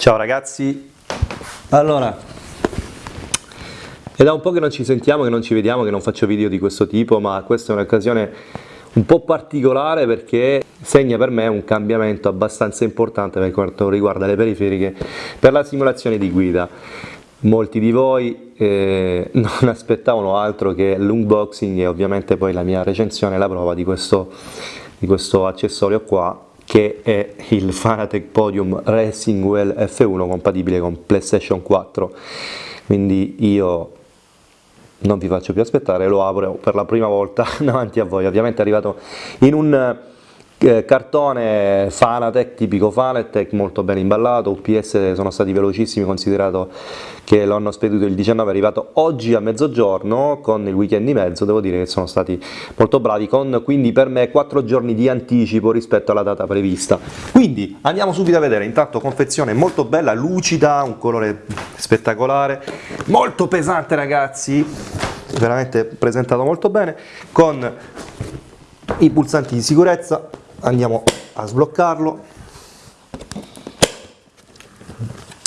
Ciao ragazzi, allora, è da un po' che non ci sentiamo, che non ci vediamo, che non faccio video di questo tipo, ma questa è un'occasione un po' particolare perché segna per me un cambiamento abbastanza importante per quanto riguarda le periferiche per la simulazione di guida. Molti di voi eh, non aspettavano altro che l'unboxing e ovviamente poi la mia recensione e la prova di questo, di questo accessorio qua che è il Fanatec Podium Racing Well F1 compatibile con PlayStation 4 quindi io non vi faccio più aspettare, lo apro per la prima volta davanti a voi, ovviamente è arrivato in un cartone Fanatec, tipico Fanatec, molto ben imballato, UPS sono stati velocissimi considerato che lo hanno spedito il 19, è arrivato oggi a mezzogiorno con il weekend di mezzo, devo dire che sono stati molto bravi, con quindi per me 4 giorni di anticipo rispetto alla data prevista. Quindi andiamo subito a vedere, intanto confezione molto bella, lucida, un colore spettacolare, molto pesante ragazzi, veramente presentato molto bene, con i pulsanti di sicurezza andiamo a sbloccarlo.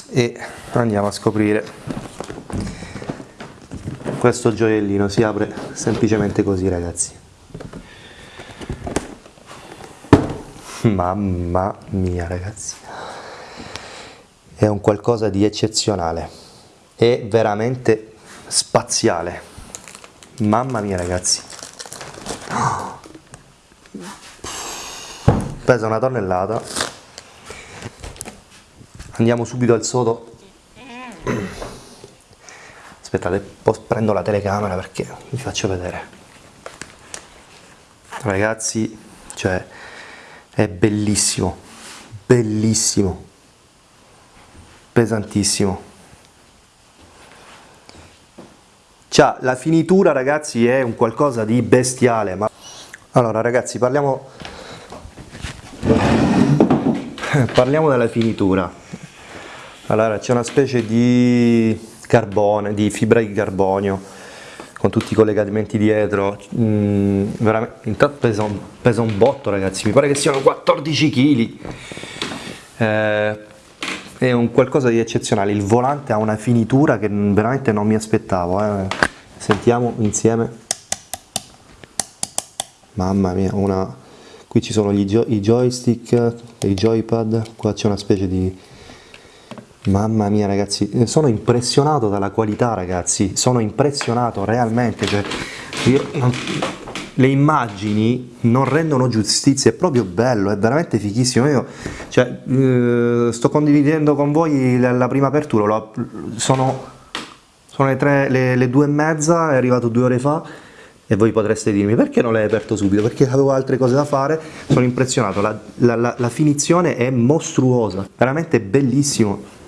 E andiamo a scoprire. Questo gioiellino si apre semplicemente così ragazzi. Mamma mia ragazzi. È un qualcosa di eccezionale. È veramente spaziale. Mamma mia ragazzi pesa una tonnellata. Andiamo subito al sodo. Aspettate prendo la telecamera perché vi faccio vedere. Ragazzi cioè è bellissimo bellissimo pesantissimo. C'ha la finitura ragazzi è un qualcosa di bestiale ma allora ragazzi parliamo parliamo della finitura. Allora c'è una specie di carbone di fibra di carbonio con tutti i collegamenti dietro. Mm, veramente intanto pesa un, pesa un, botto ragazzi mi pare che siano 14 kg eh, è un qualcosa di eccezionale. Il volante ha una finitura che veramente non mi aspettavo eh. sentiamo insieme. Mamma mia una qui ci sono gio i joystick i joypad. Qua c'è una specie di mamma mia ragazzi eh, sono impressionato dalla qualità ragazzi. Sono impressionato realmente cioè, io, non, le immagini non rendono giustizia è proprio bello è veramente fichissimo. Io cioè, eh, sto condividendo con voi la, la prima apertura lo, sono, sono le, tre, le, le due e mezza è arrivato due ore fa e voi potreste dirmi perché non l'hai aperto subito? Perché avevo altre cose da fare, sono impressionato, la, la, la, la finizione è mostruosa, veramente bellissimo.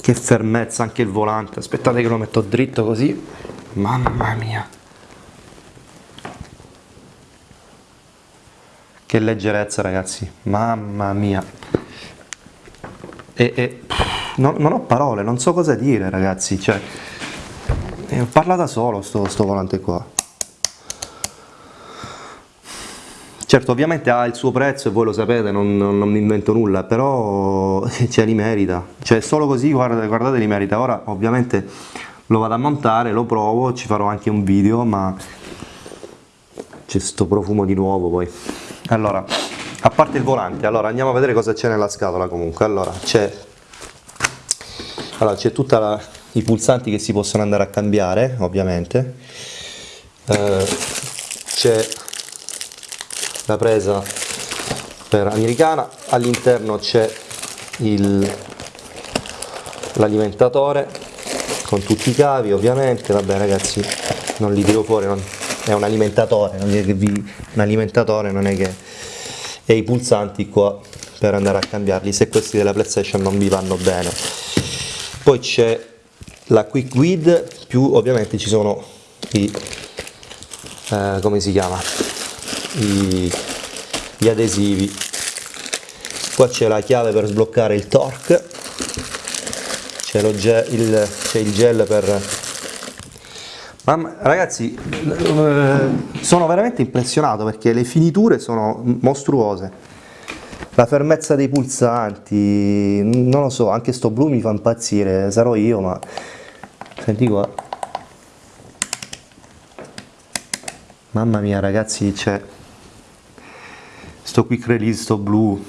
Che fermezza anche il volante, aspettate che lo metto dritto così, mamma mia. Che leggerezza ragazzi, mamma mia. E, e non, non, ho parole, non so cosa dire ragazzi, cioè, eh, parla da solo sto, sto volante qua. Certo, ovviamente ha il suo prezzo e voi lo sapete, non, non, non mi invento nulla, però cioè, li merita. Cioè, solo così, guardate, guardate, li merita. Ora, ovviamente, lo vado a montare, lo provo, ci farò anche un video, ma c'è sto profumo di nuovo poi. Allora, a parte il volante, allora andiamo a vedere cosa c'è nella scatola comunque. Allora, c'è allora c'è tutti i pulsanti che si possono andare a cambiare ovviamente. Eh, c'è la presa per americana all'interno c'è l'alimentatore con tutti i cavi ovviamente. Vabbè ragazzi non li tiro fuori non, è un alimentatore non è che vi, un alimentatore non è che e i pulsanti qua per andare a cambiarli. Se questi della playstation non vi vanno bene poi c'è la quick guide più ovviamente ci sono i eh, come si chiama? I, gli adesivi. Qua c'è la chiave per sbloccare il torque. C'è il, il, gel per ma ragazzi eh, sono veramente impressionato perché le finiture sono mostruose la fermezza dei pulsanti, non lo so, anche sto blu mi fa impazzire, sarò io, ma senti qua. Mamma mia ragazzi, c'è sto quick release, sto blu.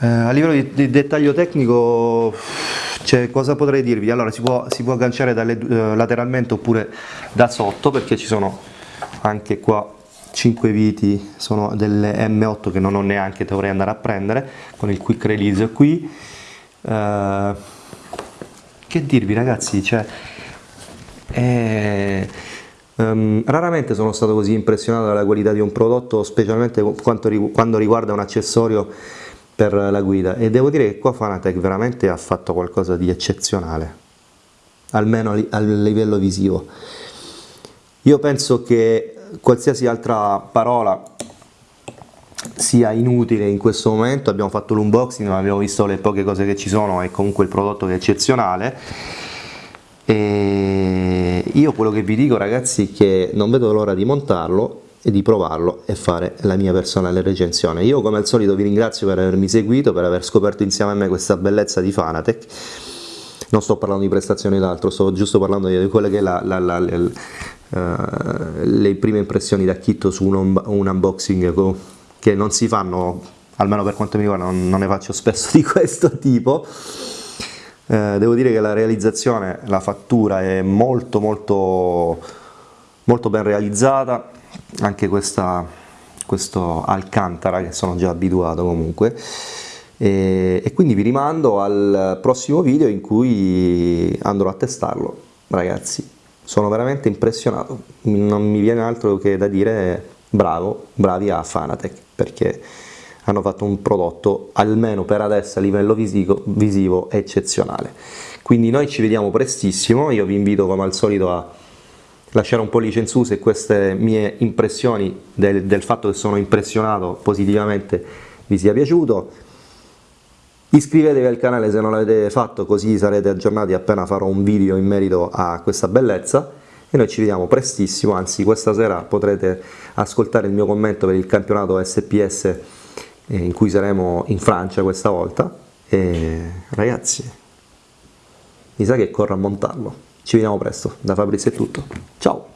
Eh, a livello di, di dettaglio tecnico cioè, cosa potrei dirvi? Allora, si può, si può agganciare dalle, eh, lateralmente oppure da sotto perché ci sono anche qua 5 viti, sono delle M8 che non ho neanche, dovrei andare a prendere con il quick release qui. Eh, che dirvi ragazzi, cioè, eh, um, raramente sono stato così impressionato dalla qualità di un prodotto, specialmente quando riguarda un accessorio per la guida e devo dire che qua Fanatec veramente ha fatto qualcosa di eccezionale, almeno a livello visivo. Io penso che qualsiasi altra parola sia inutile in questo momento, abbiamo fatto l'unboxing, abbiamo visto le poche cose che ci sono e comunque il prodotto è eccezionale e io quello che vi dico ragazzi è che non vedo l'ora di montarlo e di provarlo e fare la mia personale recensione. Io come al solito vi ringrazio per avermi seguito, per aver scoperto insieme a me questa bellezza di Fanatec. Non sto parlando di prestazioni d'altro, sto giusto parlando di quelle che la, la, la, le, uh, le prime impressioni da kit su un, un unboxing che non si fanno, almeno per quanto mi riguarda, non, non ne faccio spesso di questo tipo. Uh, devo dire che la realizzazione, la fattura è molto molto molto ben realizzata, anche questa, questo Alcantara che sono già abituato comunque. E, e, quindi vi rimando al prossimo video in cui andrò a testarlo ragazzi sono veramente impressionato. Non mi viene altro che da dire bravo bravi a Fanatec perché hanno fatto un prodotto almeno per adesso a livello visivo, visivo eccezionale. Quindi noi ci vediamo prestissimo. Io vi invito come al solito a lasciare un pollice in su se queste mie impressioni del, del fatto che sono impressionato positivamente vi sia piaciuto iscrivetevi al canale se non l'avete fatto così sarete aggiornati appena farò un video in merito a questa bellezza. E noi ci vediamo prestissimo, anzi questa sera potrete ascoltare il mio commento per il campionato SPS eh, in cui saremo in Francia questa volta. E ragazzi mi sa che corro a montarlo. Ci vediamo presto, da Fabrizio è tutto, ciao!